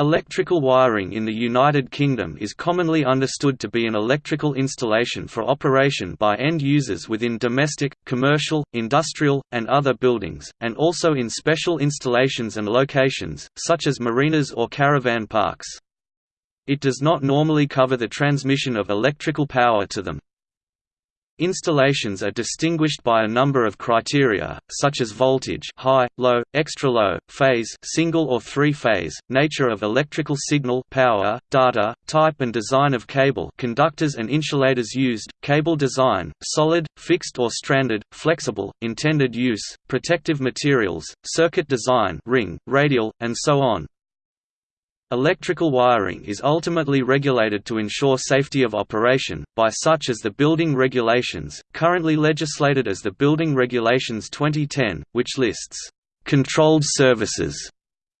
Electrical wiring in the United Kingdom is commonly understood to be an electrical installation for operation by end users within domestic, commercial, industrial, and other buildings, and also in special installations and locations, such as marinas or caravan parks. It does not normally cover the transmission of electrical power to them. Installations are distinguished by a number of criteria, such as voltage high, low, extra low, phase single or three-phase, nature of electrical signal power, data, type and design of cable conductors and insulators used, cable design, solid, fixed or stranded, flexible, intended use, protective materials, circuit design ring, radial, and so on. Electrical wiring is ultimately regulated to ensure safety of operation, by such as the Building Regulations, currently legislated as the Building Regulations 2010, which lists, "...controlled services",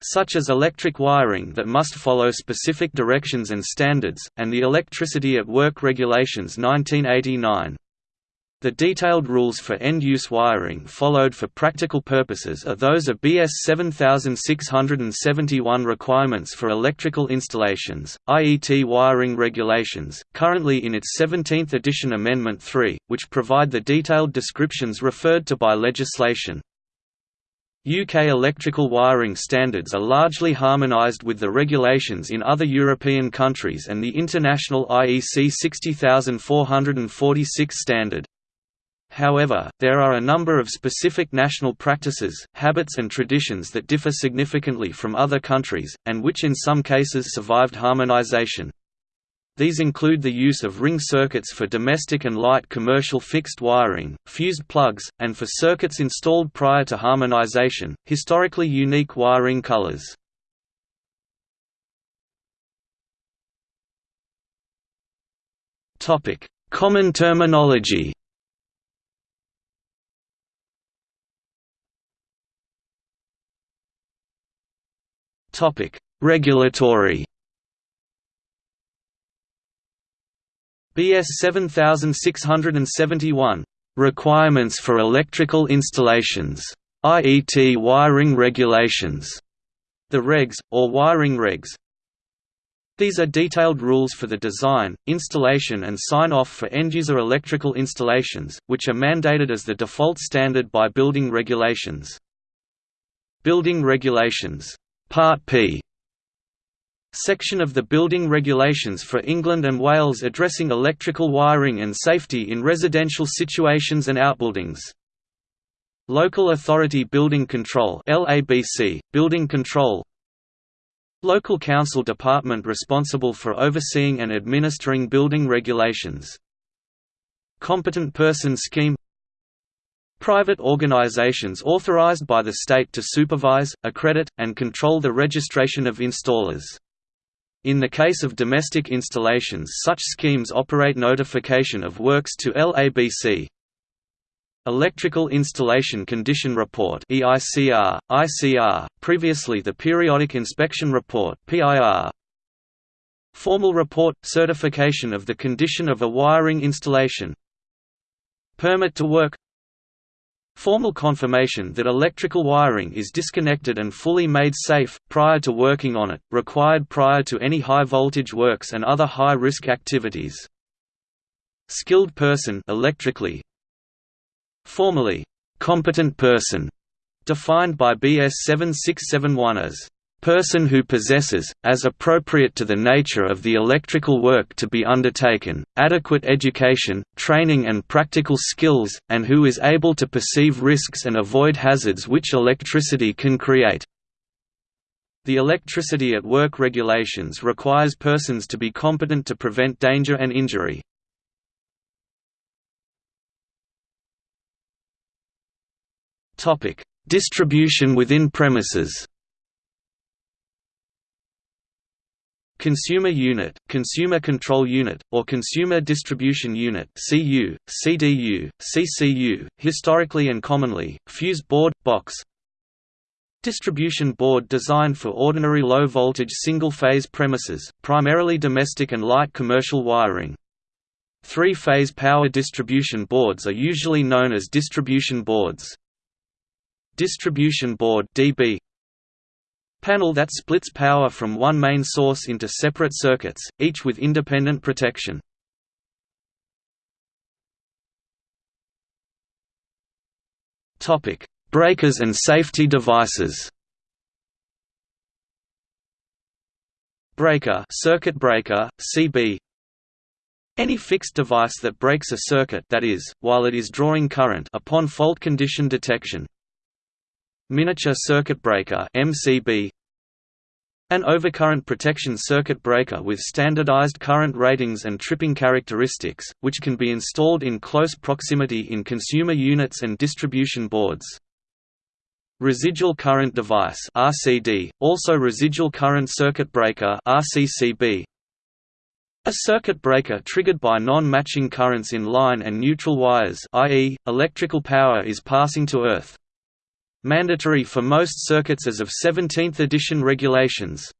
such as electric wiring that must follow specific directions and standards, and the Electricity at Work Regulations 1989. The detailed rules for end-use wiring followed for practical purposes are those of BS 7671 requirements for electrical installations, IET wiring regulations, currently in its 17th edition Amendment 3, which provide the detailed descriptions referred to by legislation. UK electrical wiring standards are largely harmonised with the regulations in other European countries and the international IEC 60446 standard. However, there are a number of specific national practices, habits and traditions that differ significantly from other countries, and which in some cases survived harmonization. These include the use of ring circuits for domestic and light commercial fixed wiring, fused plugs, and for circuits installed prior to harmonization, historically unique wiring colors. Common terminology Topic: Regulatory. BS 7671 Requirements for electrical installations. IET wiring regulations. The regs, or wiring regs. These are detailed rules for the design, installation and sign-off for end-user electrical installations, which are mandated as the default standard by building regulations. Building regulations Part P. Section of the Building Regulations for England and Wales addressing electrical wiring and safety in residential situations and outbuildings. Local Authority Building Control LABC, Building Control. Local Council Department responsible for overseeing and administering building regulations. Competent Person Scheme Private organizations authorized by the state to supervise, accredit, and control the registration of installers. In the case of domestic installations such schemes operate notification of works to LABC. Electrical Installation Condition Report EICR, ICR, previously the Periodic Inspection Report PIR. Formal Report – Certification of the condition of a wiring installation Permit to work Formal confirmation that electrical wiring is disconnected and fully made safe, prior to working on it, required prior to any high-voltage works and other high-risk activities. Skilled person electrically. Formally, competent person, defined by BS 7671 as person who possesses, as appropriate to the nature of the electrical work to be undertaken, adequate education, training and practical skills, and who is able to perceive risks and avoid hazards which electricity can create. The Electricity at Work regulations requires persons to be competent to prevent danger and injury. Distribution within premises Consumer Unit, Consumer Control Unit, or Consumer Distribution Unit CU, CDU, CCU, historically and commonly, fuse board, box Distribution board designed for ordinary low-voltage single-phase premises, primarily domestic and light commercial wiring. Three-phase power distribution boards are usually known as distribution boards. Distribution board DB Panel that splits power from one main source into separate circuits, each with independent protection. Topic: Breakers and safety devices Breaker circuit breaker, CB any fixed device that breaks a circuit that is, while it is drawing current upon fault condition detection. Miniature circuit breaker MCB an overcurrent protection circuit breaker with standardized current ratings and tripping characteristics, which can be installed in close proximity in consumer units and distribution boards. Residual current device RCD, also residual current circuit breaker RCCB, a circuit breaker triggered by non-matching currents in line and neutral wires i.e., electrical power is passing to earth. Mandatory for most circuits as of 17th edition regulations.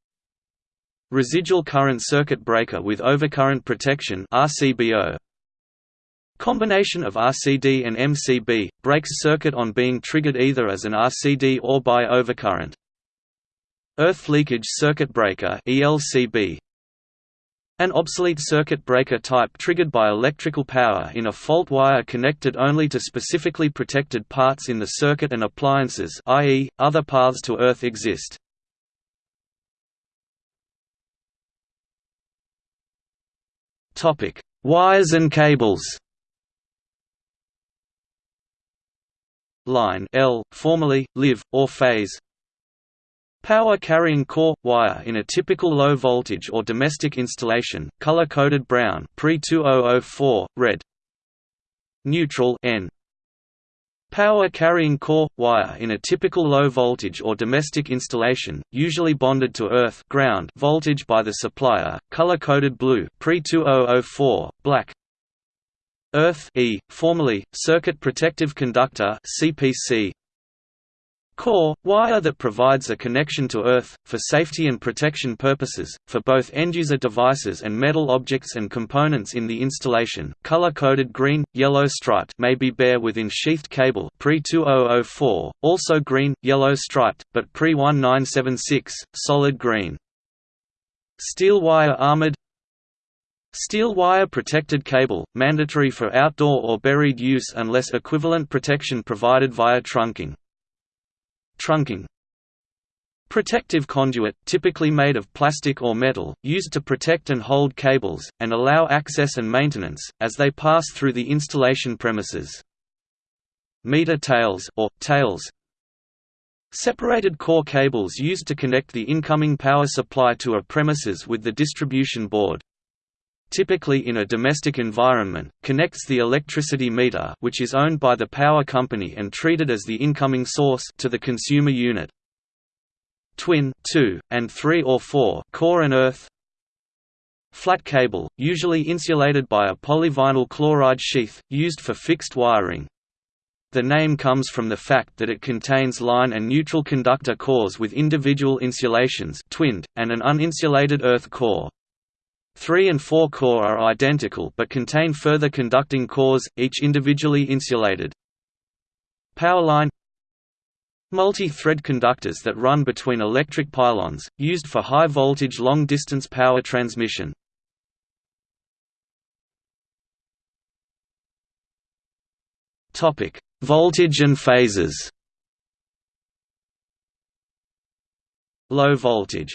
Residual current circuit breaker with overcurrent protection RCBO. Combination of RCD and MCB, breaks circuit on being triggered either as an RCD or by overcurrent. Earth leakage circuit breaker ELCB, an obsolete circuit breaker type triggered by electrical power in a fault wire connected only to specifically protected parts in the circuit and appliances i.e., other paths to earth exist. Wires and cables Line L, formerly, live, or phase Power carrying core wire in a typical low voltage or domestic installation, color coded brown, pre-2004, red. Neutral N. Power carrying core wire in a typical low voltage or domestic installation, usually bonded to earth ground voltage by the supplier, color coded blue, pre-2004, black. Earth E, formerly circuit protective conductor CPC Core – wire that provides a connection to Earth, for safety and protection purposes, for both end-user devices and metal objects and components in the installation, color-coded green, yellow striped may be bare within sheathed cable pre-2004, also green, yellow striped, but pre-1976, solid green. Steel wire armored Steel wire protected cable, mandatory for outdoor or buried use unless equivalent protection provided via trunking. Trunking. Protective conduit, typically made of plastic or metal, used to protect and hold cables, and allow access and maintenance, as they pass through the installation premises. Meter tails or, tails. Separated core cables used to connect the incoming power supply to a premises with the distribution board typically in a domestic environment, connects the electricity meter which is owned by the power company and treated as the incoming source to the consumer unit. Twin 2, and 3 or 4 core and earth Flat cable, usually insulated by a polyvinyl chloride sheath, used for fixed wiring. The name comes from the fact that it contains line and neutral conductor cores with individual insulations twinned, and an uninsulated earth core. 3 and 4 core are identical but contain further conducting cores, each individually insulated. Powerline Multi-thread conductors that run between electric pylons, used for high-voltage long-distance power transmission. Voltage and phases Low voltage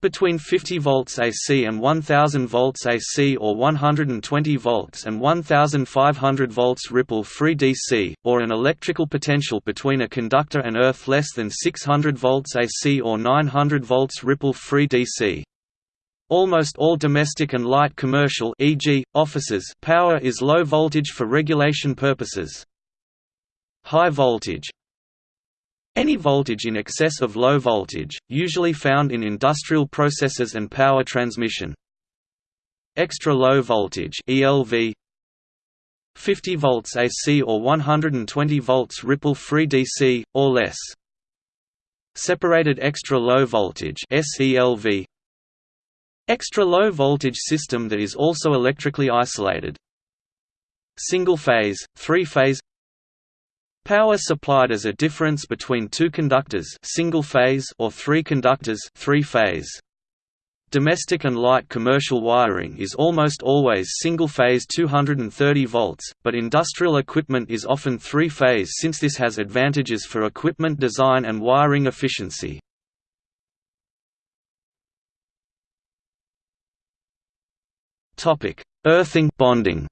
between 50 volts AC and 1000 volts AC or 120 volts and 1500 volts ripple-free DC, or an electrical potential between a conductor and earth less than 600 volts AC or 900 volts ripple-free DC. Almost all domestic and light commercial e.g., offices power is low voltage for regulation purposes. High voltage any voltage in excess of low voltage, usually found in industrial processes and power transmission. Extra low voltage ELV 50 volts AC or 120 volts ripple-free DC, or less. Separated extra low voltage SELV Extra low voltage system that is also electrically isolated. Single phase, three phase Power supplied as a difference between two conductors single phase or three conductors three phase. Domestic and light commercial wiring is almost always single-phase 230 volts, but industrial equipment is often three-phase since this has advantages for equipment design and wiring efficiency. Earthing bonding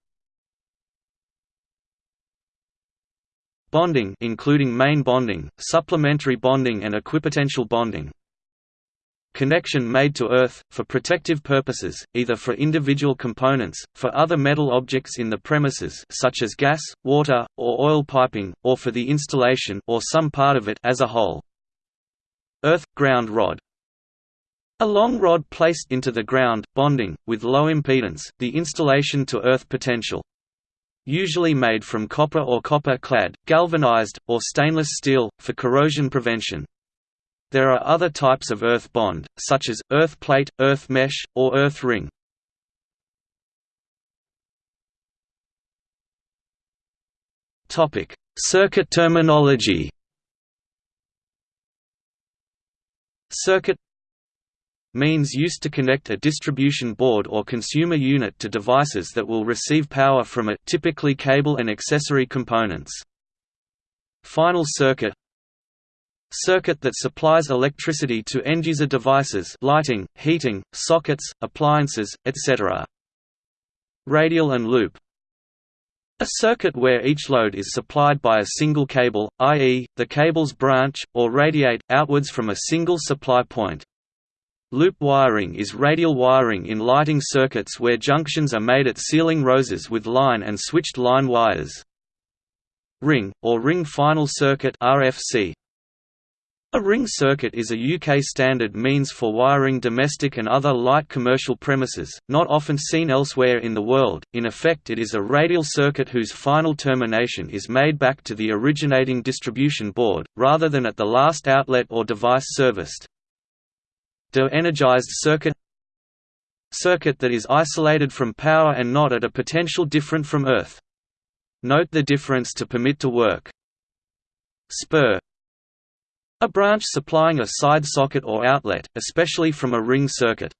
Bonding including main bonding, supplementary bonding and equipotential bonding. Connection made to earth, for protective purposes, either for individual components, for other metal objects in the premises such as gas, water, or oil piping, or for the installation or some part of it as a whole. Earth-ground rod a long rod placed into the ground, bonding, with low impedance, the installation to earth potential usually made from copper or copper-clad, galvanized, or stainless steel, for corrosion prevention. There are other types of earth bond, such as, earth plate, earth mesh, or earth ring. Circuit terminology Circuit means used to connect a distribution board or consumer unit to devices that will receive power from it typically cable and accessory components. Final circuit Circuit that supplies electricity to end-user devices lighting, heating, sockets, appliances, etc. Radial and loop a circuit where each load is supplied by a single cable, i.e., the cables branch, or radiate, outwards from a single supply point. Loop wiring is radial wiring in lighting circuits where junctions are made at ceiling roses with line and switched line wires. Ring, or ring final circuit RFC. A ring circuit is a UK standard means for wiring domestic and other light commercial premises, not often seen elsewhere in the world. In effect, it is a radial circuit whose final termination is made back to the originating distribution board, rather than at the last outlet or device serviced. De-energized circuit Circuit that is isolated from power and not at a potential different from Earth. Note the difference to permit to work. Spur A branch supplying a side socket or outlet, especially from a ring circuit.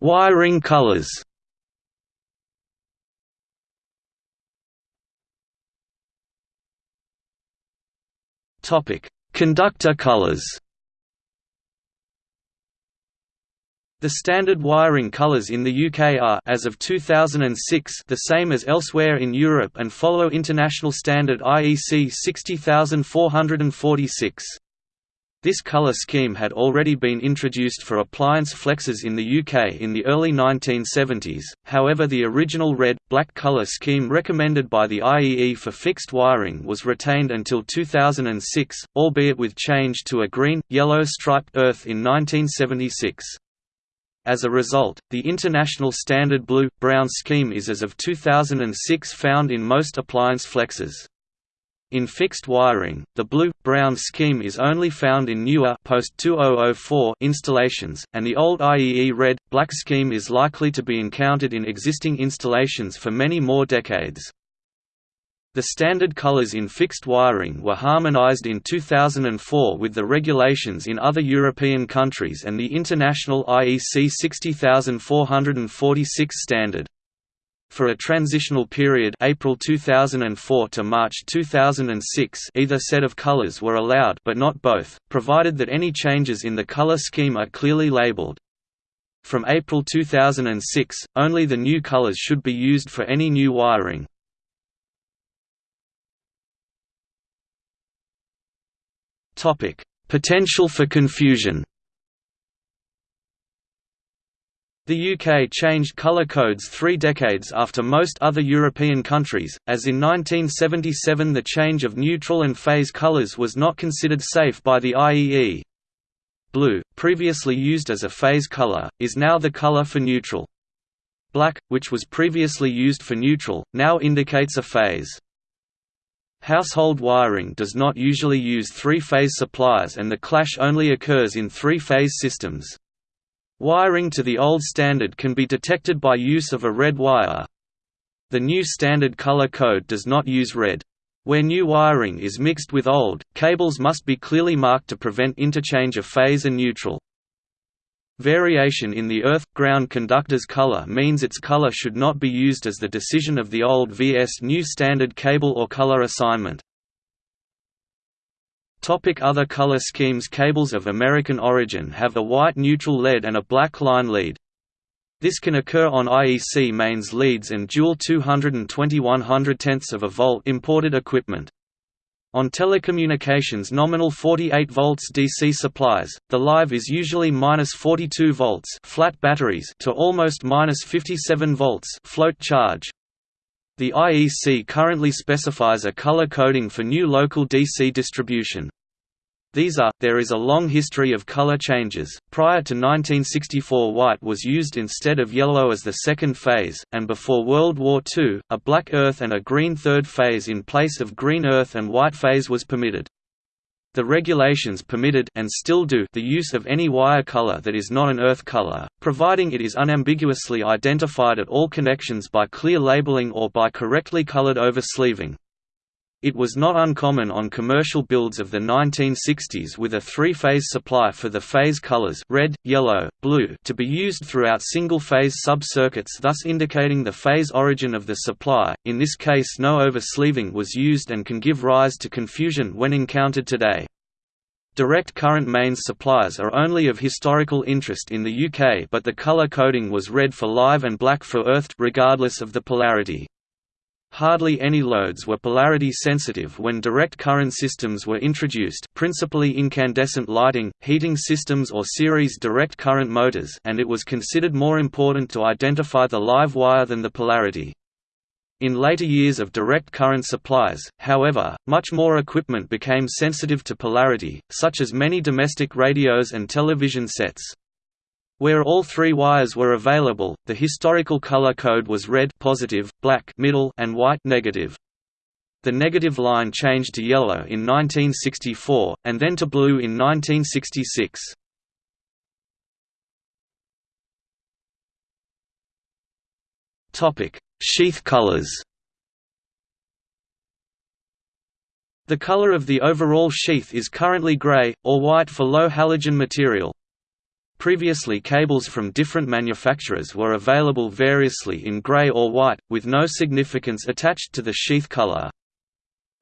Wiring colors Topic: Conductor colors. The standard wiring colors in the UK are as of 2006 the same as elsewhere in Europe and follow international standard IEC 60446. This color scheme had already been introduced for appliance flexes in the UK in the early 1970s, however the original red-black color scheme recommended by the IEE for fixed wiring was retained until 2006, albeit with change to a green-yellow striped earth in 1976. As a result, the international standard blue-brown scheme is as of 2006 found in most appliance flexes. In fixed wiring, the blue-brown scheme is only found in newer post-2004 installations, and the old IEE red-black scheme is likely to be encountered in existing installations for many more decades. The standard colors in fixed wiring were harmonized in 2004 with the regulations in other European countries and the international IEC 60446 standard. For a transitional period April 2004 to March 2006 either set of colors were allowed but not both, provided that any changes in the color scheme are clearly labeled. From April 2006, only the new colors should be used for any new wiring. Potential for confusion The UK changed colour codes three decades after most other European countries, as in 1977 the change of neutral and phase colours was not considered safe by the IEE. Blue, previously used as a phase colour, is now the colour for neutral. Black, which was previously used for neutral, now indicates a phase. Household wiring does not usually use three-phase supplies and the clash only occurs in three-phase systems. Wiring to the old standard can be detected by use of a red wire. The new standard color code does not use red. Where new wiring is mixed with old, cables must be clearly marked to prevent interchange of phase and neutral. Variation in the earth-ground conductor's color means its color should not be used as the decision of the old vs new standard cable or color assignment. Topic other color schemes Cables of American origin have a white neutral lead and a black line lead. This can occur on IEC mains leads and dual 220 110 of a volt imported equipment. On telecommunications nominal 48 volts DC supplies, the live is usually minus 42 volts flat batteries to almost minus 57 volts float charge. The IEC currently specifies a color coding for new local DC distribution. These are, there is a long history of color changes, prior to 1964 white was used instead of yellow as the second phase, and before World War II, a black earth and a green third phase in place of green earth and white phase was permitted. The regulations permitted and still do the use of any wire color that is not an earth color, providing it is unambiguously identified at all connections by clear labeling or by correctly colored over-sleeving. It was not uncommon on commercial builds of the 1960s with a three-phase supply for the phase colors red, yellow, blue to be used throughout single-phase sub-circuits thus indicating the phase origin of the supply, in this case no over-sleeving was used and can give rise to confusion when encountered today. Direct current mains supplies are only of historical interest in the UK but the colour coding was red for live and black for earthed regardless of the polarity. Hardly any loads were polarity sensitive when direct current systems were introduced principally incandescent lighting, heating systems or series direct current motors and it was considered more important to identify the live wire than the polarity. In later years of direct current supplies, however, much more equipment became sensitive to polarity, such as many domestic radios and television sets. Where all three wires were available, the historical color code was red positive, black middle, and white negative. The negative line changed to yellow in 1964, and then to blue in 1966. Sheath colors The color of the overall sheath is currently gray, or white for low halogen material. Previously cables from different manufacturers were available variously in gray or white, with no significance attached to the sheath color.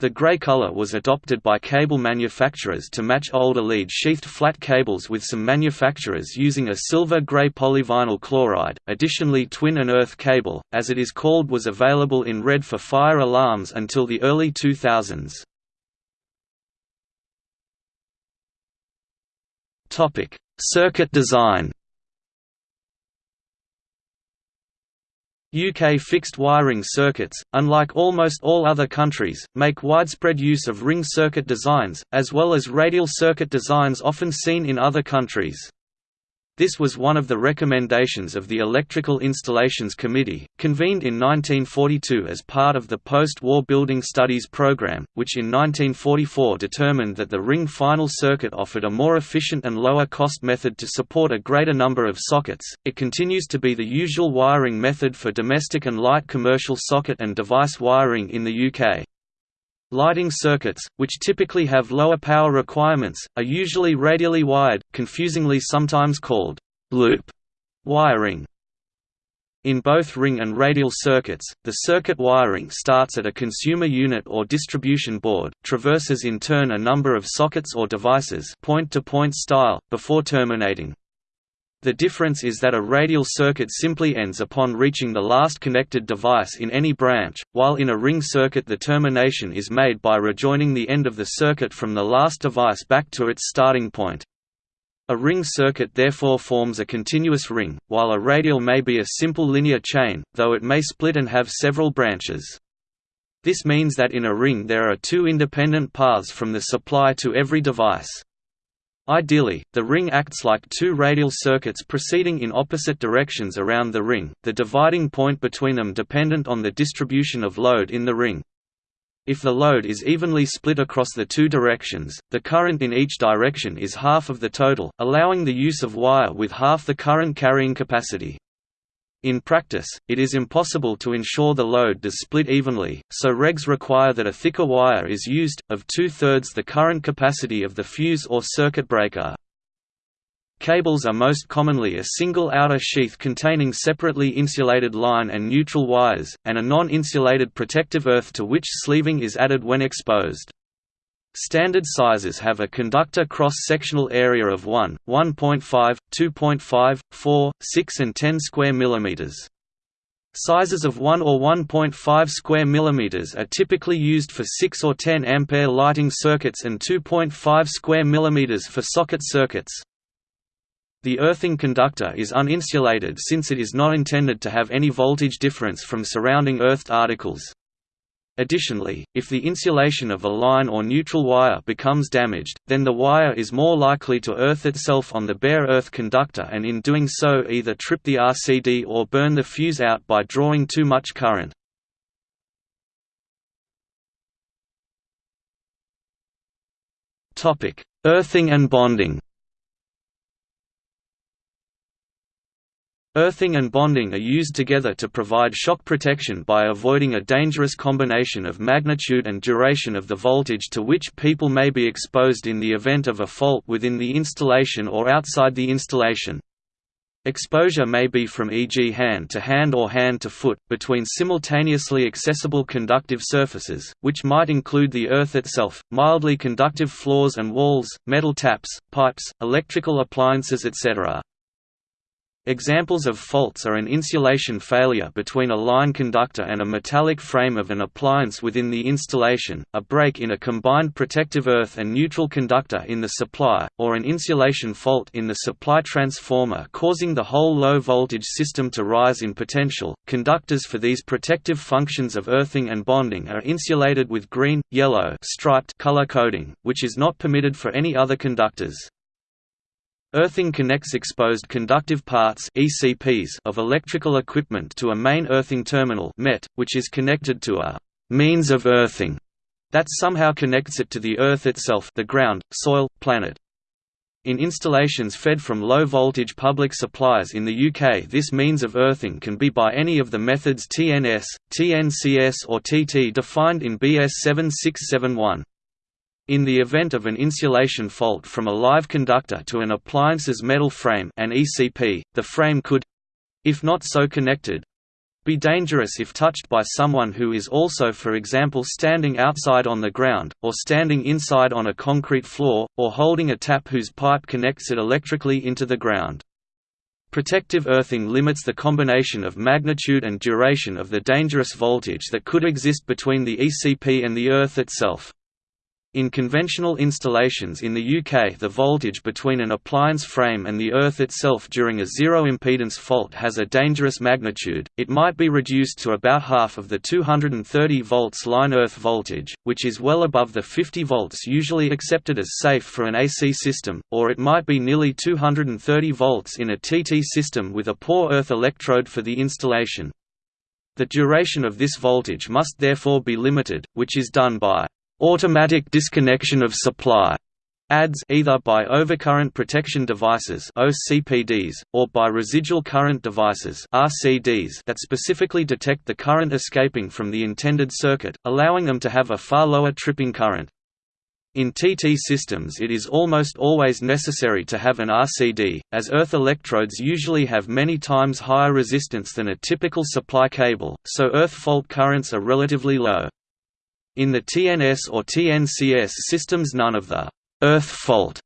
The gray color was adopted by cable manufacturers to match older lead-sheathed flat cables with some manufacturers using a silver-gray polyvinyl chloride. Additionally twin and earth cable, as it is called was available in red for fire alarms until the early 2000s. Topic: Circuit design UK fixed wiring circuits, unlike almost all other countries, make widespread use of ring circuit designs, as well as radial circuit designs often seen in other countries. This was one of the recommendations of the Electrical Installations Committee, convened in 1942 as part of the post-war Building Studies program, which in 1944 determined that the ring final circuit offered a more efficient and lower-cost method to support a greater number of sockets. It continues to be the usual wiring method for domestic and light commercial socket and device wiring in the UK. Lighting circuits, which typically have lower power requirements, are usually radially wired, confusingly sometimes called loop wiring. In both ring and radial circuits, the circuit wiring starts at a consumer unit or distribution board, traverses in turn a number of sockets or devices point-to-point -point style, before terminating. The difference is that a radial circuit simply ends upon reaching the last connected device in any branch, while in a ring circuit the termination is made by rejoining the end of the circuit from the last device back to its starting point. A ring circuit therefore forms a continuous ring, while a radial may be a simple linear chain, though it may split and have several branches. This means that in a ring there are two independent paths from the supply to every device. Ideally, the ring acts like two radial circuits proceeding in opposite directions around the ring, the dividing point between them dependent on the distribution of load in the ring. If the load is evenly split across the two directions, the current in each direction is half of the total, allowing the use of wire with half the current carrying capacity. In practice, it is impossible to ensure the load does split evenly, so regs require that a thicker wire is used, of two-thirds the current capacity of the fuse or circuit breaker. Cables are most commonly a single outer sheath containing separately insulated line and neutral wires, and a non-insulated protective earth to which sleeving is added when exposed. Standard sizes have a conductor cross-sectional area of 1, 1.5, 2.5, 4, 6 and 10 square millimeters. Sizes of 1 or 1.5 square millimeters are typically used for 6 or 10 ampere lighting circuits and 2.5 square millimeters for socket circuits. The earthing conductor is uninsulated since it is not intended to have any voltage difference from surrounding earthed articles. Additionally, if the insulation of a line or neutral wire becomes damaged, then the wire is more likely to earth itself on the bare earth conductor and in doing so either trip the RCD or burn the fuse out by drawing too much current. Earthing and bonding Earthing and bonding are used together to provide shock protection by avoiding a dangerous combination of magnitude and duration of the voltage to which people may be exposed in the event of a fault within the installation or outside the installation. Exposure may be from e.g. hand to hand or hand to foot, between simultaneously accessible conductive surfaces, which might include the earth itself, mildly conductive floors and walls, metal taps, pipes, electrical appliances etc. Examples of faults are an insulation failure between a line conductor and a metallic frame of an appliance within the installation, a break in a combined protective earth and neutral conductor in the supply, or an insulation fault in the supply transformer causing the whole low voltage system to rise in potential. Conductors for these protective functions of earthing and bonding are insulated with green, yellow striped color coding, which is not permitted for any other conductors. Earthing connects exposed conductive parts ECPs of electrical equipment to a main earthing terminal MET, which is connected to a «means of earthing» that somehow connects it to the Earth itself the ground, soil, planet. In installations fed from low-voltage public supplies in the UK this means of earthing can be by any of the methods TNS, TNCS or TT defined in BS 7671. In the event of an insulation fault from a live conductor to an appliance's metal frame an ECP, the frame could—if not so connected, be dangerous if touched by someone who is also for example standing outside on the ground, or standing inside on a concrete floor, or holding a tap whose pipe connects it electrically into the ground. Protective earthing limits the combination of magnitude and duration of the dangerous voltage that could exist between the ECP and the earth itself. In conventional installations in the UK the voltage between an appliance frame and the earth itself during a zero-impedance fault has a dangerous magnitude, it might be reduced to about half of the 230 volts line earth voltage, which is well above the 50 volts usually accepted as safe for an AC system, or it might be nearly 230 volts in a TT system with a poor earth electrode for the installation. The duration of this voltage must therefore be limited, which is done by automatic disconnection of supply ADS either by overcurrent protection devices OCPDs, or by residual current devices RCDs that specifically detect the current escaping from the intended circuit, allowing them to have a far lower tripping current. In TT systems it is almost always necessary to have an RCD, as earth electrodes usually have many times higher resistance than a typical supply cable, so earth fault currents are relatively low. In the TNS or TNCS systems none of the «earth fault»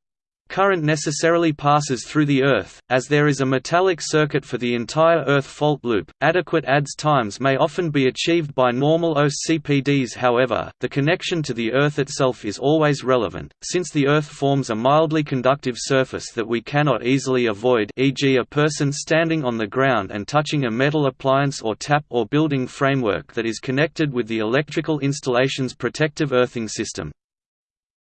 current necessarily passes through the Earth, as there is a metallic circuit for the entire Earth fault loop. Adequate ADS times may often be achieved by normal OCPDs however, the connection to the Earth itself is always relevant, since the Earth forms a mildly conductive surface that we cannot easily avoid e.g. a person standing on the ground and touching a metal appliance or tap or building framework that is connected with the electrical installation's protective earthing system.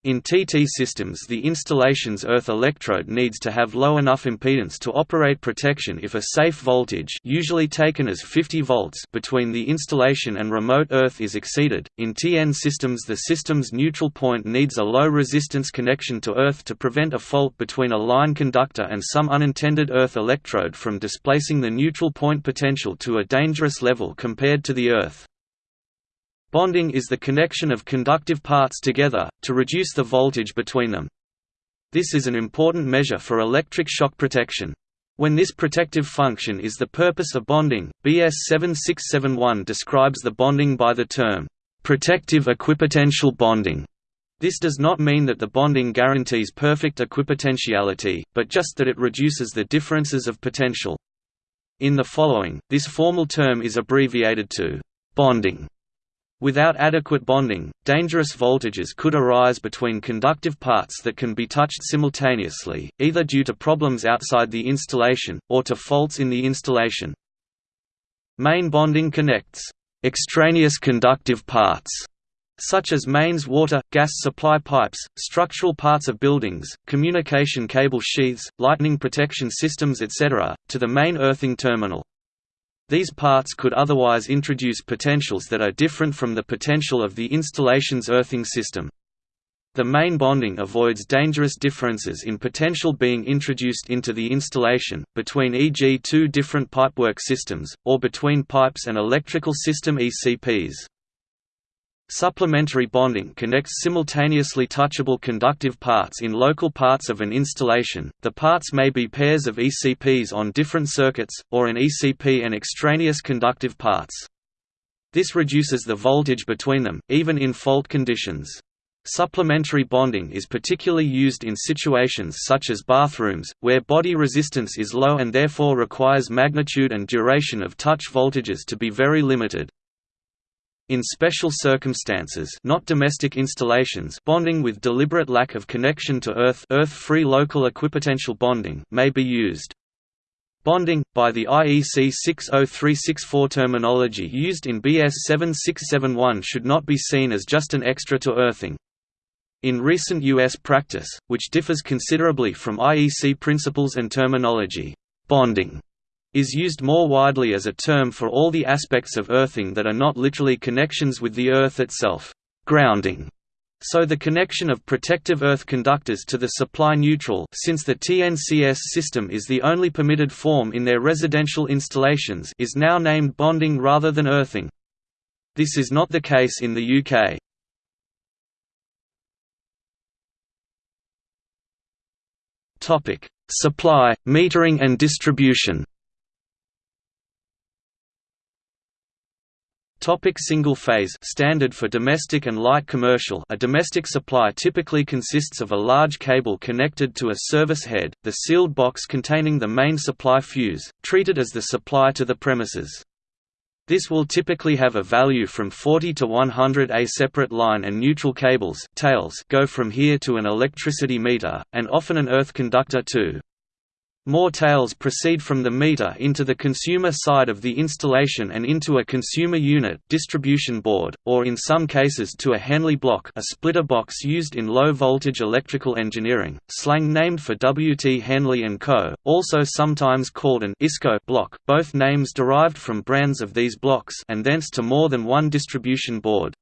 In TT systems the installation's earth electrode needs to have low enough impedance to operate protection if a safe voltage usually taken as 50 volts between the installation and remote earth is exceeded. In TN systems the system's neutral point needs a low resistance connection to earth to prevent a fault between a line conductor and some unintended earth electrode from displacing the neutral point potential to a dangerous level compared to the earth. Bonding is the connection of conductive parts together, to reduce the voltage between them. This is an important measure for electric shock protection. When this protective function is the purpose of bonding, BS 7671 describes the bonding by the term, "...protective equipotential bonding". This does not mean that the bonding guarantees perfect equipotentiality, but just that it reduces the differences of potential. In the following, this formal term is abbreviated to bonding. Without adequate bonding, dangerous voltages could arise between conductive parts that can be touched simultaneously, either due to problems outside the installation, or to faults in the installation. Main bonding connects extraneous conductive parts such as mains water, gas supply pipes, structural parts of buildings, communication cable sheaths, lightning protection systems etc., to the main earthing terminal. These parts could otherwise introduce potentials that are different from the potential of the installation's earthing system. The main bonding avoids dangerous differences in potential being introduced into the installation, between e.g. two different pipework systems, or between pipes and electrical system ECPs. Supplementary bonding connects simultaneously touchable conductive parts in local parts of an installation. The parts may be pairs of ECPs on different circuits, or an ECP and extraneous conductive parts. This reduces the voltage between them, even in fault conditions. Supplementary bonding is particularly used in situations such as bathrooms, where body resistance is low and therefore requires magnitude and duration of touch voltages to be very limited. In special circumstances not domestic installations bonding with deliberate lack of connection to earth earth-free local equipotential bonding may be used. Bonding, by the IEC 60364 terminology used in BS 7671 should not be seen as just an extra to earthing. In recent U.S. practice, which differs considerably from IEC principles and terminology, bonding is used more widely as a term for all the aspects of earthing that are not literally connections with the earth itself grounding. So the connection of protective earth conductors to the supply neutral since the TNCS system is the only permitted form in their residential installations is now named bonding rather than earthing. This is not the case in the UK. Supply, metering and distribution Topic single phase standard for domestic and light commercial A domestic supply typically consists of a large cable connected to a service head, the sealed box containing the main supply fuse, treated as the supply to the premises. This will typically have a value from 40 to 100 A separate line and neutral cables tails go from here to an electricity meter, and often an earth conductor too. More tails proceed from the meter into the consumer side of the installation and into a consumer unit distribution board, or in some cases to a Henley block a splitter box used in low-voltage electrical engineering, slang named for W. T. Henley & Co., also sometimes called an ISCO block, both names derived from brands of these blocks and thence to more than one distribution board.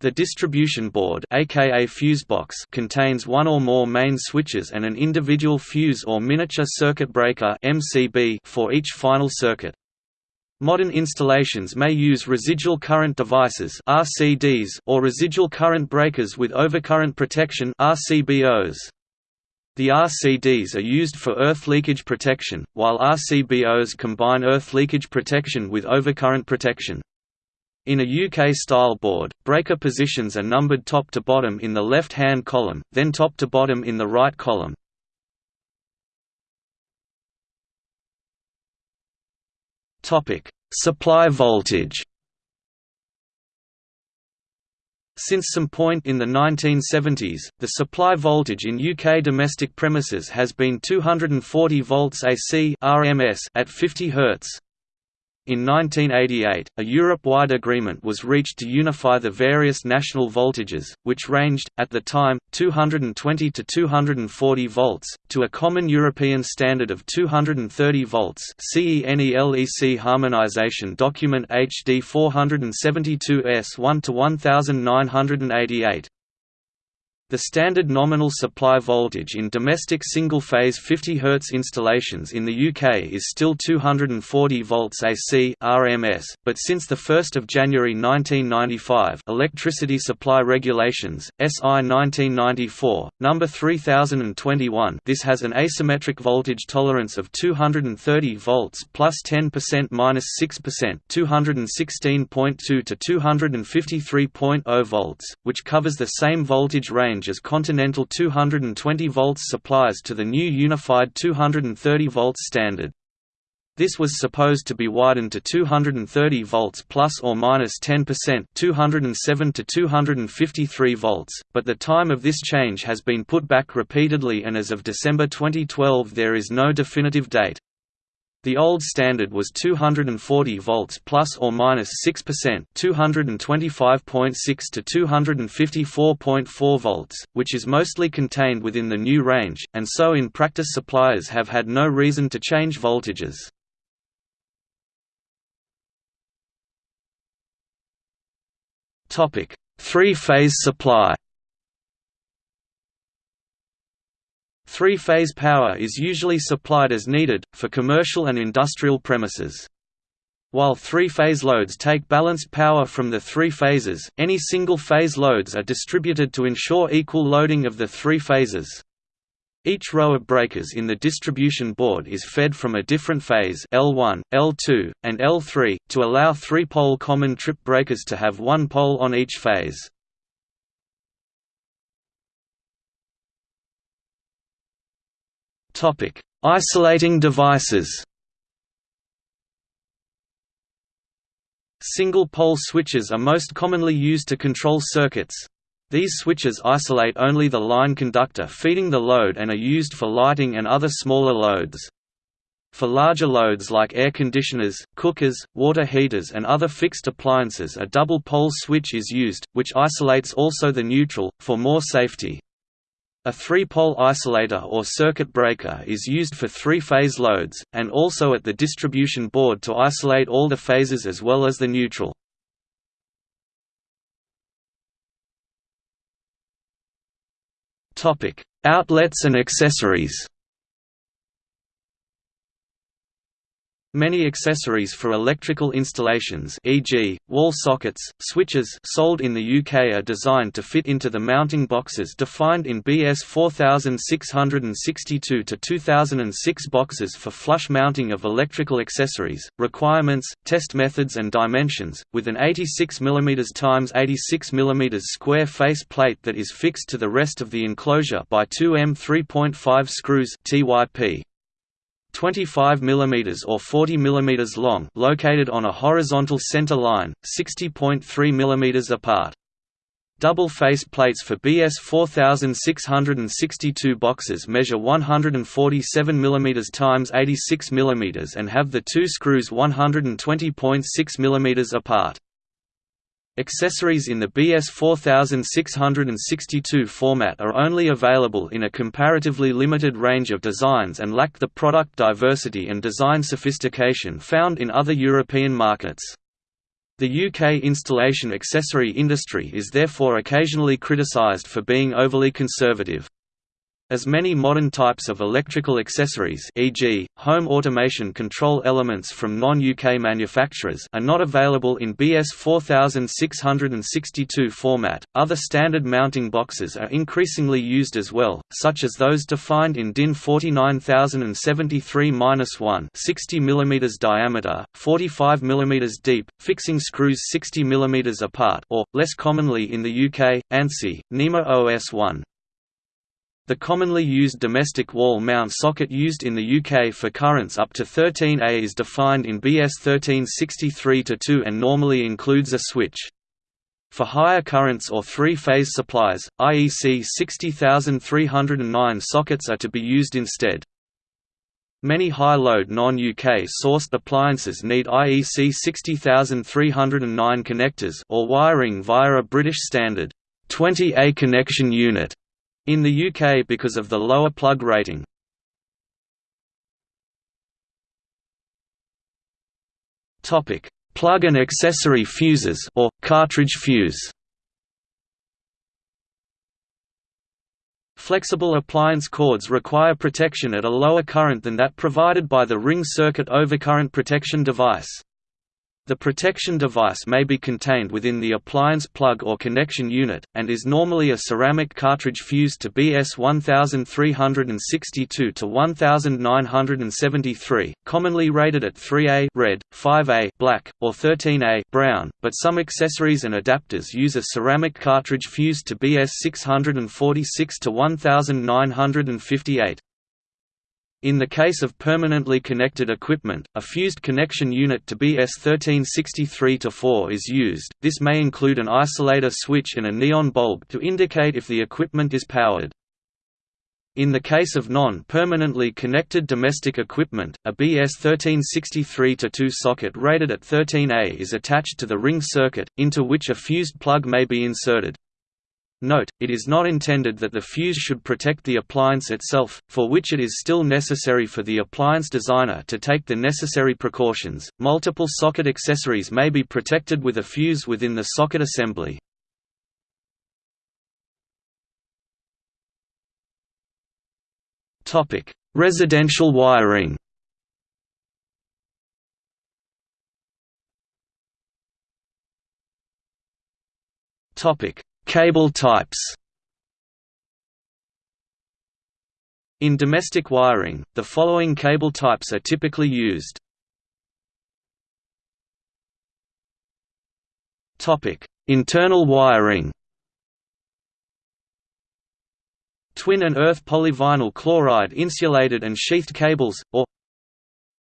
The distribution board aka fusebox contains one or more main switches and an individual fuse or miniature circuit breaker MCB for each final circuit. Modern installations may use residual current devices RCDs or residual current breakers with overcurrent protection RCBOs. The RCDs are used for earth leakage protection, while RCBOs combine earth leakage protection with overcurrent protection. In a UK-style board, breaker positions are numbered top to bottom in the left-hand column, then top to bottom in the right column. Supply voltage Since some point in the 1970s, the supply voltage in UK domestic premises has been 240 volts AC RMS at 50 Hz. In 1988, a Europe-wide agreement was reached to unify the various national voltages, which ranged, at the time, 220 to 240 volts, to a common European standard of 230 volts CENELEC Harmonization Document HD 472 S 1 to 1988. The standard nominal supply voltage in domestic single-phase 50 Hz installations in the UK is still 240 volts AC RMS, but since 1 January 1995 Electricity Supply Regulations, SI 1994, No. 3021 this has an asymmetric voltage tolerance of 230 volts plus 10% minus 6% 216.2 to 253.0 volts, which covers the same voltage range range as Continental 220 volts supplies to the new unified 230 volts standard. This was supposed to be widened to 230 volts plus or minus 10%, 207 to 253 volts, but the time of this change has been put back repeatedly and as of December 2012 there is no definitive date. The old standard was 240 volts plus or minus 6%, 225.6 to 254.4 volts, which is mostly contained within the new range, and so in practice suppliers have had no reason to change voltages. Topic: Three-phase supply. Three-phase power is usually supplied as needed, for commercial and industrial premises. While three-phase loads take balanced power from the three phases, any single-phase loads are distributed to ensure equal loading of the three phases. Each row of breakers in the distribution board is fed from a different phase L1, L2, and L3, to allow three-pole common trip breakers to have one pole on each phase. Topic: Isolating devices. Single-pole switches are most commonly used to control circuits. These switches isolate only the line conductor feeding the load and are used for lighting and other smaller loads. For larger loads like air conditioners, cookers, water heaters and other fixed appliances a double-pole switch is used, which isolates also the neutral, for more safety. A three-pole isolator or circuit breaker is used for three-phase loads, and also at the distribution board to isolate all the phases as well as the neutral. Outlets and accessories Many accessories for electrical installations e.g., wall sockets, switches sold in the UK are designed to fit into the mounting boxes defined in BS 4662-2006 boxes for flush mounting of electrical accessories, requirements, test methods and dimensions, with an 86 mm x 86 mm square face plate that is fixed to the rest of the enclosure by two M 3.5 screws TYP. 25 mm or 40 mm long located on a horizontal center line, 60.3 mm apart. Double face plates for BS 4662 boxes measure 147 mm x 86 mm and have the two screws 120.6 mm apart. Accessories in the BS 4662 format are only available in a comparatively limited range of designs and lack the product diversity and design sophistication found in other European markets. The UK installation accessory industry is therefore occasionally criticised for being overly conservative. As many modern types of electrical accessories e.g., home automation control elements from non-UK manufacturers are not available in BS 4662 format, other standard mounting boxes are increasingly used as well, such as those defined in DIN 49073-1 60 mm diameter, 45 mm deep, fixing screws 60 mm apart or, less commonly in the UK, ANSI, NEMA OS1. The commonly used domestic wall mount socket used in the UK for currents up to 13A is defined in BS 1363-2 and normally includes a switch. For higher currents or three-phase supplies, IEC 60309 sockets are to be used instead. Many high-load non-UK sourced appliances need IEC 60309 connectors or wiring via a British standard 20A connection unit in the UK because of the lower plug rating. Topic: Plug and accessory fuses or cartridge fuse. Flexible appliance cords require protection at a lower current than that provided by the ring circuit overcurrent protection device. The protection device may be contained within the appliance plug or connection unit, and is normally a ceramic cartridge fused to BS 1362 to 1973, commonly rated at 3A red, 5A black, or 13A brown, but some accessories and adapters use a ceramic cartridge fused to BS 646 to 1958. In the case of permanently connected equipment, a fused connection unit to BS 1363-4 is used, this may include an isolator switch and a neon bulb to indicate if the equipment is powered. In the case of non-permanently connected domestic equipment, a BS 1363-2 socket rated at 13A is attached to the ring circuit, into which a fused plug may be inserted. Note, it is not intended that the fuse should protect the appliance itself, for which it is still necessary for the appliance designer to take the necessary precautions. Multiple socket accessories may be protected with a fuse within the socket assembly. Topic: Residential wiring. Topic: Cable types In domestic wiring, the following cable types are typically used. Internal wiring Twin and earth polyvinyl chloride insulated and sheathed cables, or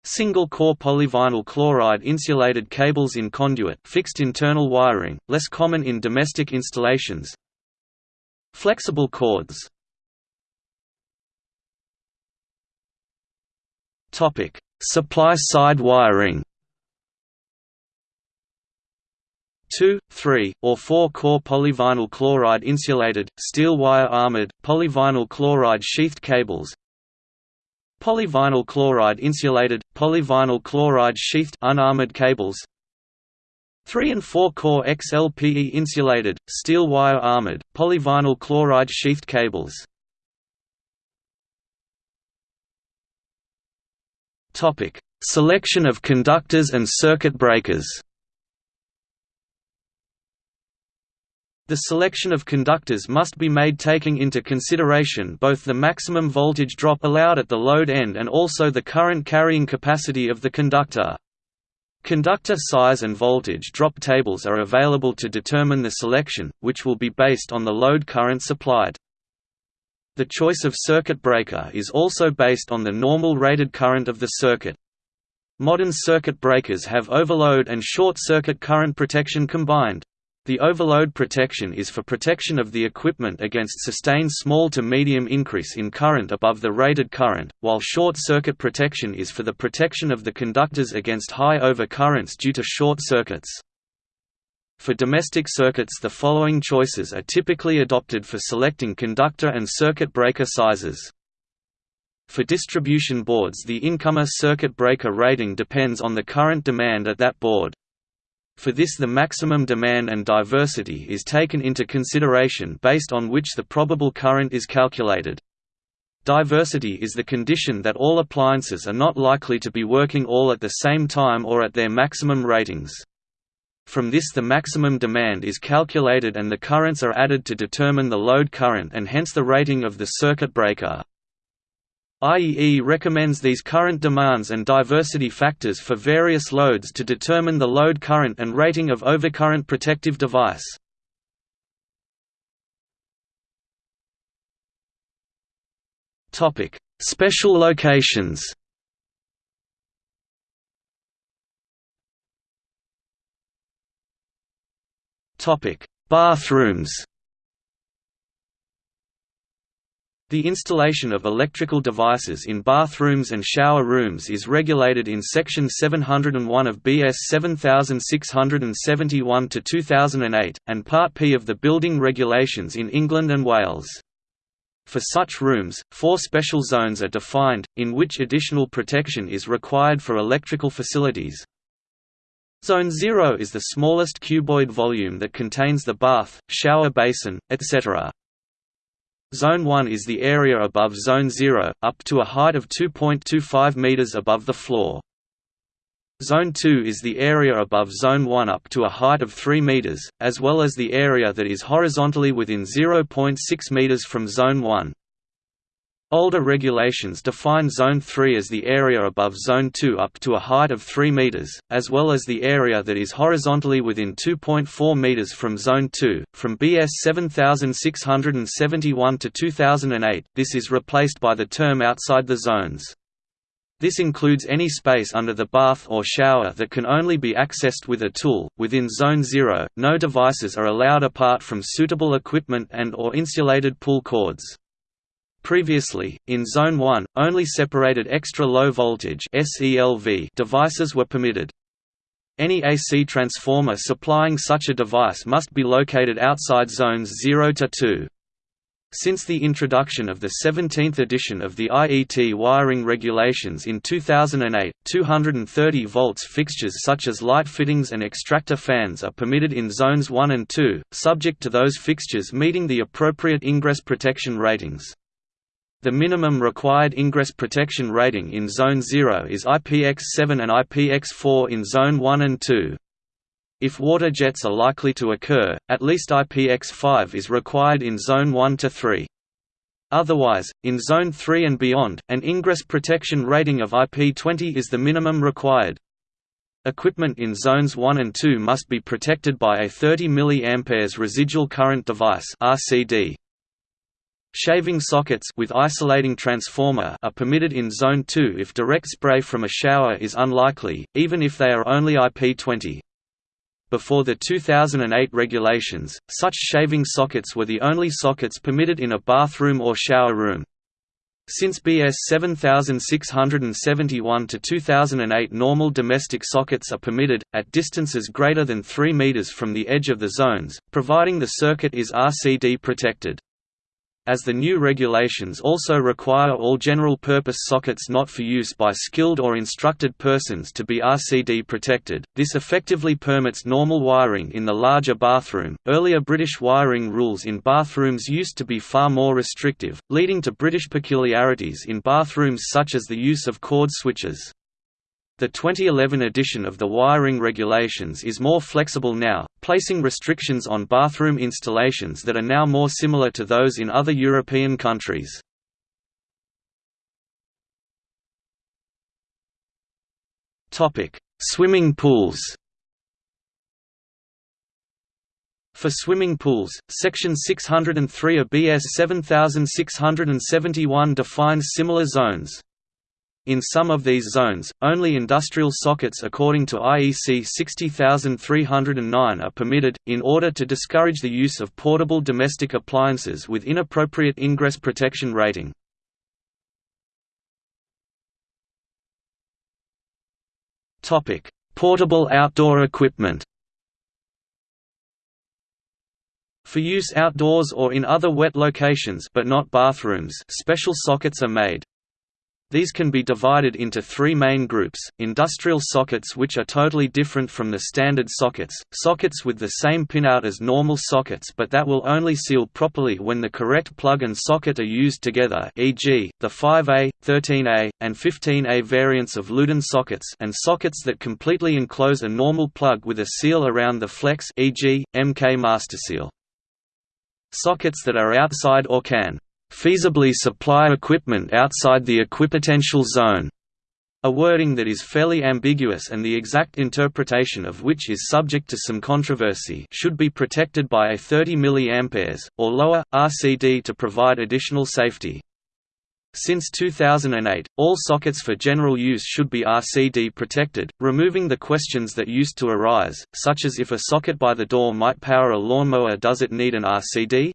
Single-core polyvinyl chloride insulated cables in conduit fixed internal wiring, less common in domestic installations. Flexible cords. Supply-side wiring. 2, 3, or 4-core polyvinyl chloride insulated, steel wire armored, polyvinyl chloride sheathed cables Polyvinyl chloride insulated, polyvinyl chloride sheathed unarmored cables. 3 and 4 core XLPE insulated, steel wire armored, polyvinyl chloride sheathed cables. Selection of conductors and circuit breakers The selection of conductors must be made taking into consideration both the maximum voltage drop allowed at the load end and also the current carrying capacity of the conductor. Conductor size and voltage drop tables are available to determine the selection, which will be based on the load current supplied. The choice of circuit breaker is also based on the normal rated current of the circuit. Modern circuit breakers have overload and short circuit current protection combined. The overload protection is for protection of the equipment against sustained small to medium increase in current above the rated current, while short-circuit protection is for the protection of the conductors against high overcurrents due to short circuits. For domestic circuits the following choices are typically adopted for selecting conductor and circuit breaker sizes. For distribution boards the incomer circuit breaker rating depends on the current demand at that board. For this the maximum demand and diversity is taken into consideration based on which the probable current is calculated. Diversity is the condition that all appliances are not likely to be working all at the same time or at their maximum ratings. From this the maximum demand is calculated and the currents are added to determine the load current and hence the rating of the circuit breaker. IEE recommends these current demands and diversity factors for various loads to determine the load current and rating of overcurrent protective device. Special locations Bathrooms The installation of electrical devices in bathrooms and shower rooms is regulated in Section 701 of BS 7671-2008, and Part P of the Building Regulations in England and Wales. For such rooms, four special zones are defined, in which additional protection is required for electrical facilities. Zone 0 is the smallest cuboid volume that contains the bath, shower basin, etc. Zone 1 is the area above Zone 0, up to a height of 2.25 meters above the floor. Zone 2 is the area above Zone 1 up to a height of 3 meters, as well as the area that is horizontally within 0.6 meters from Zone 1. Older regulations define Zone 3 as the area above Zone 2 up to a height of 3 meters, as well as the area that is horizontally within 2.4 meters from Zone 2. From BS 7671 to 2008, this is replaced by the term outside the zones. This includes any space under the bath or shower that can only be accessed with a tool. Within Zone 0, no devices are allowed apart from suitable equipment and or insulated pull cords. Previously, in Zone 1, only separated extra-low voltage devices were permitted. Any AC transformer supplying such a device must be located outside zones 0 to 2. Since the introduction of the 17th edition of the IET wiring regulations in 2008, 230 volts fixtures such as light fittings and extractor fans are permitted in zones 1 and 2, subject to those fixtures meeting the appropriate ingress protection ratings. The minimum required ingress protection rating in Zone 0 is IPX7 and IPX4 in Zone 1 and 2. If water jets are likely to occur, at least IPX5 is required in Zone 1 to 3. Otherwise, in Zone 3 and beyond, an ingress protection rating of IP20 is the minimum required. Equipment in Zones 1 and 2 must be protected by a 30 mA residual current device RCD. Shaving sockets with isolating transformer are permitted in Zone 2 if direct spray from a shower is unlikely, even if they are only IP20. Before the 2008 regulations, such shaving sockets were the only sockets permitted in a bathroom or shower room. Since BS 7671 to 2008 normal domestic sockets are permitted, at distances greater than 3 meters from the edge of the zones, providing the circuit is RCD protected. As the new regulations also require all general-purpose sockets not for use by skilled or instructed persons to be RCD protected, this effectively permits normal wiring in the larger bathroom. Earlier British wiring rules in bathrooms used to be far more restrictive, leading to British peculiarities in bathrooms such as the use of cord switches. The 2011 edition of the wiring regulations is more flexible now, placing restrictions on bathroom installations that are now more similar to those in other European countries. Swimming pools For swimming pools, Section 603 of BS 7671 defines similar zones. In some of these zones, only industrial sockets according to IEC 60309 are permitted, in order to discourage the use of portable domestic appliances with inappropriate ingress protection rating. Portable outdoor equipment For use outdoors or in other wet locations but not bathrooms special sockets are made. These can be divided into three main groups, industrial sockets which are totally different from the standard sockets, sockets with the same pinout as normal sockets but that will only seal properly when the correct plug and socket are used together e.g., the 5A, 13A, and 15A variants of Lewden sockets and sockets that completely enclose a normal plug with a seal around the flex e.g., MK Master Seal. Sockets that are outside or can feasibly supply equipment outside the equipotential zone, a wording that is fairly ambiguous and the exact interpretation of which is subject to some controversy should be protected by a 30 mA, or lower, RCD to provide additional safety. Since 2008, all sockets for general use should be RCD protected, removing the questions that used to arise, such as if a socket by the door might power a lawnmower does it need an RCD?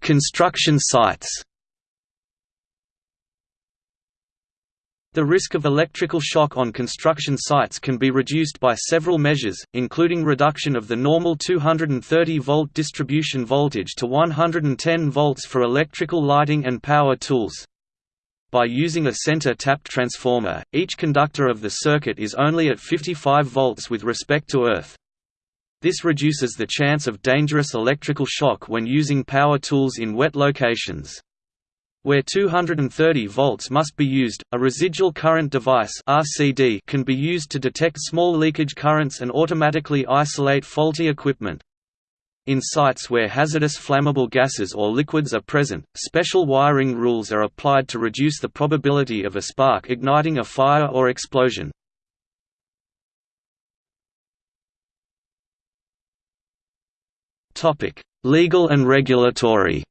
Construction sites The risk of electrical shock on construction sites can be reduced by several measures, including reduction of the normal 230-volt distribution voltage to 110 volts for electrical lighting and power tools. By using a center-tapped transformer, each conductor of the circuit is only at 55 volts with respect to earth. This reduces the chance of dangerous electrical shock when using power tools in wet locations. Where 230 volts must be used, a residual current device (RCD) can be used to detect small leakage currents and automatically isolate faulty equipment. In sites where hazardous flammable gases or liquids are present, special wiring rules are applied to reduce the probability of a spark igniting a fire or explosion. Legal and regulatory.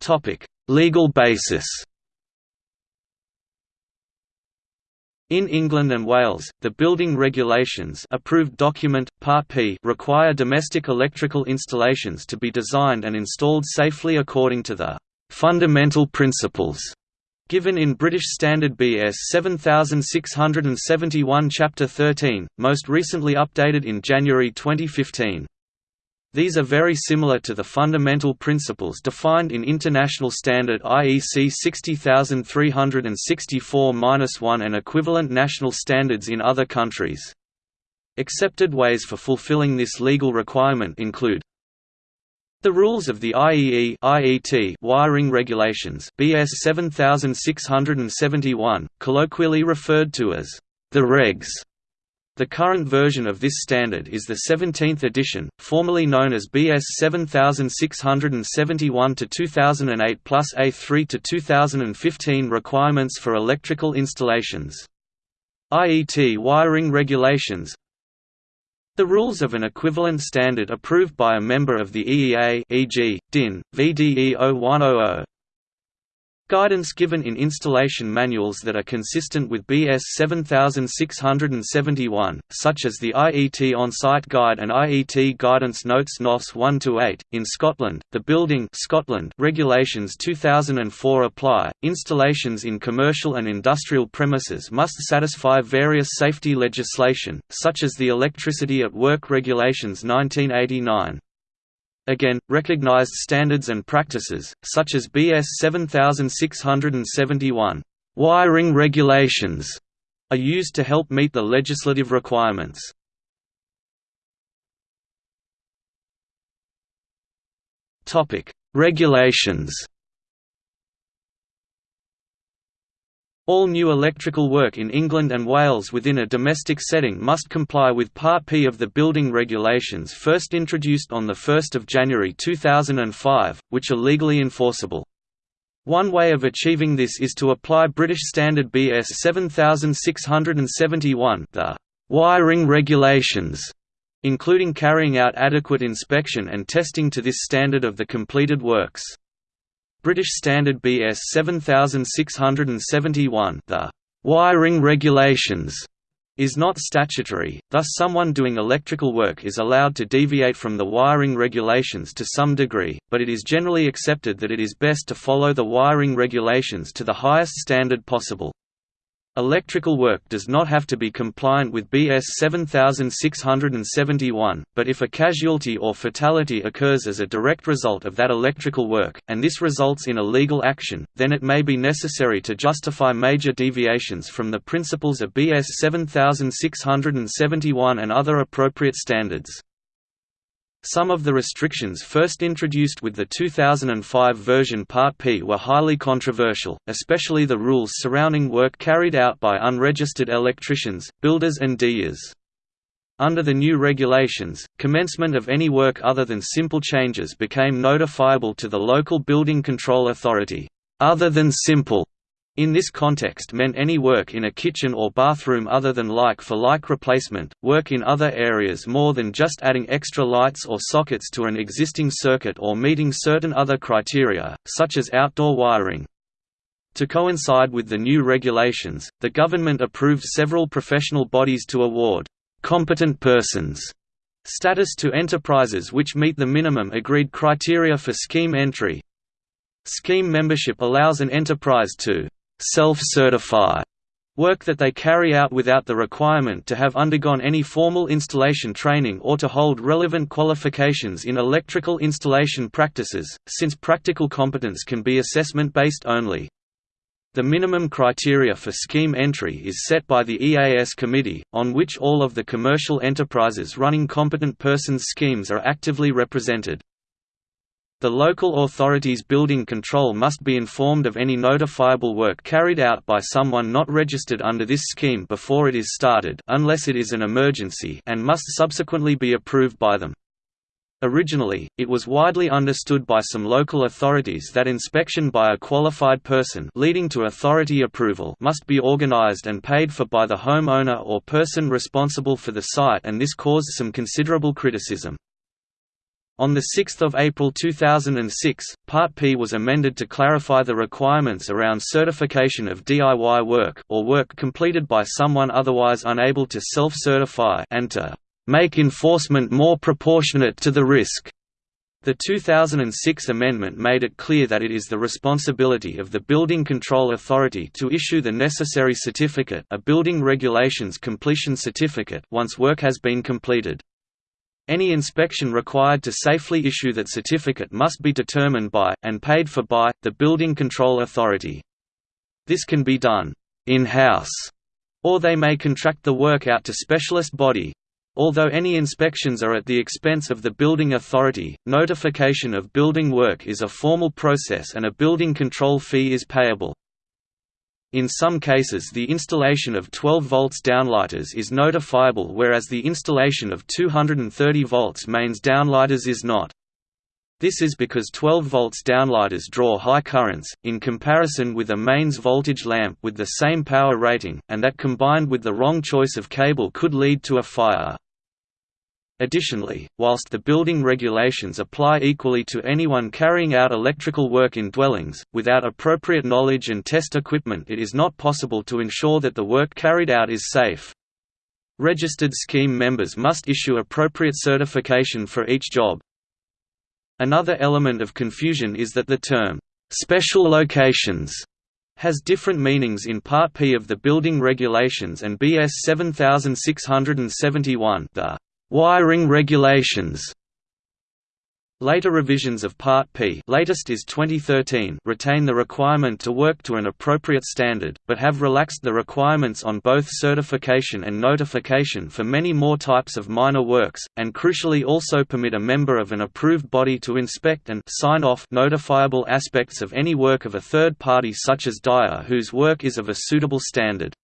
Topic: Legal basis. In England and Wales, the Building Regulations approved document, Part P require domestic electrical installations to be designed and installed safely according to the «fundamental principles» given in British Standard BS 7671 Chapter 13, most recently updated in January 2015. These are very similar to the fundamental principles defined in International Standard IEC 60364-1 and equivalent national standards in other countries. Accepted ways for fulfilling this legal requirement include the rules of the IEE IET wiring regulations BS 7671, colloquially referred to as the regs the current version of this standard is the 17th edition, formerly known as BS 7671-2008 plus A3 to 2015 requirements for electrical installations. IET wiring regulations The rules of an equivalent standard approved by a member of the EEA e.g., DIN, VDE 0100, Guidance given in installation manuals that are consistent with BS 7671, such as the IET On-Site Guide and IET Guidance Notes NOS 1-8. In Scotland, the Building Scotland Regulations 2004 apply. Installations in commercial and industrial premises must satisfy various safety legislation, such as the Electricity at Work Regulations 1989. Again, recognized standards and practices, such as BS 7671 wiring regulations, are used to help meet the legislative requirements. Regulations All new electrical work in England and Wales within a domestic setting must comply with Part P of the building regulations first introduced on 1 January 2005, which are legally enforceable. One way of achieving this is to apply British Standard BS 7671 the wiring regulations, including carrying out adequate inspection and testing to this standard of the completed works. British Standard BS 7671 the wiring regulations is not statutory, thus someone doing electrical work is allowed to deviate from the wiring regulations to some degree, but it is generally accepted that it is best to follow the wiring regulations to the highest standard possible. Electrical work does not have to be compliant with BS 7671, but if a casualty or fatality occurs as a direct result of that electrical work, and this results in a legal action, then it may be necessary to justify major deviations from the principles of BS 7671 and other appropriate standards. Some of the restrictions first introduced with the 2005 version Part P were highly controversial, especially the rules surrounding work carried out by unregistered electricians, builders and DIYers. Under the new regulations, commencement of any work other than simple changes became notifiable to the local building control authority, other than simple in this context meant any work in a kitchen or bathroom other than like-for-like -like replacement, work in other areas more than just adding extra lights or sockets to an existing circuit or meeting certain other criteria, such as outdoor wiring. To coincide with the new regulations, the government approved several professional bodies to award competent persons status to enterprises which meet the minimum agreed criteria for scheme entry. Scheme membership allows an enterprise to self-certify work that they carry out without the requirement to have undergone any formal installation training or to hold relevant qualifications in electrical installation practices, since practical competence can be assessment-based only. The minimum criteria for scheme entry is set by the EAS committee, on which all of the commercial enterprises running competent persons schemes are actively represented. The local authority's building control must be informed of any notifiable work carried out by someone not registered under this scheme before it is started unless it is an emergency and must subsequently be approved by them. Originally, it was widely understood by some local authorities that inspection by a qualified person leading to authority approval must be organized and paid for by the homeowner or person responsible for the site and this caused some considerable criticism. On 6 April 2006, Part P was amended to clarify the requirements around certification of DIY work or work completed by someone otherwise unable to self-certify and to make enforcement more proportionate to the risk. The 2006 amendment made it clear that it is the responsibility of the Building Control Authority to issue the necessary certificate a building regulations completion certificate once work has been completed. Any inspection required to safely issue that certificate must be determined by, and paid for by, the Building Control Authority. This can be done in-house, or they may contract the work out to specialist body. Although any inspections are at the expense of the building authority, notification of building work is a formal process and a building control fee is payable. In some cases the installation of 12 volts downlighters is notifiable whereas the installation of 230 volts mains downlighters is not. This is because 12 volts downlighters draw high currents, in comparison with a mains voltage lamp with the same power rating, and that combined with the wrong choice of cable could lead to a fire. Additionally, whilst the building regulations apply equally to anyone carrying out electrical work in dwellings, without appropriate knowledge and test equipment it is not possible to ensure that the work carried out is safe. Registered scheme members must issue appropriate certification for each job. Another element of confusion is that the term, "'special locations' has different meanings in Part P of the Building Regulations and BS 7671 the Wiring regulations Later revisions of Part P latest is 2013 retain the requirement to work to an appropriate standard, but have relaxed the requirements on both certification and notification for many more types of minor works, and crucially also permit a member of an approved body to inspect and sign off notifiable aspects of any work of a third party such as DIA whose work is of a suitable standard.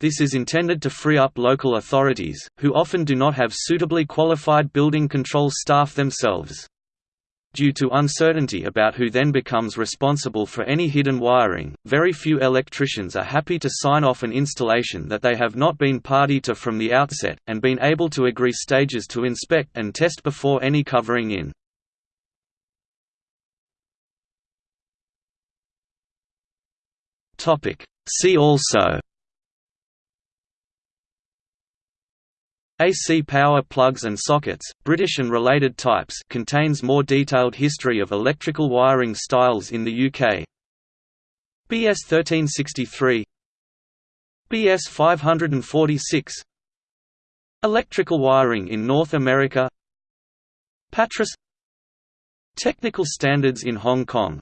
This is intended to free up local authorities, who often do not have suitably qualified building control staff themselves. Due to uncertainty about who then becomes responsible for any hidden wiring, very few electricians are happy to sign off an installation that they have not been party to from the outset, and been able to agree stages to inspect and test before any covering in. See also AC power plugs and sockets, British and related types contains more detailed history of electrical wiring styles in the UK. BS 1363 BS 546 Electrical wiring in North America. Pattress. Technical standards in Hong Kong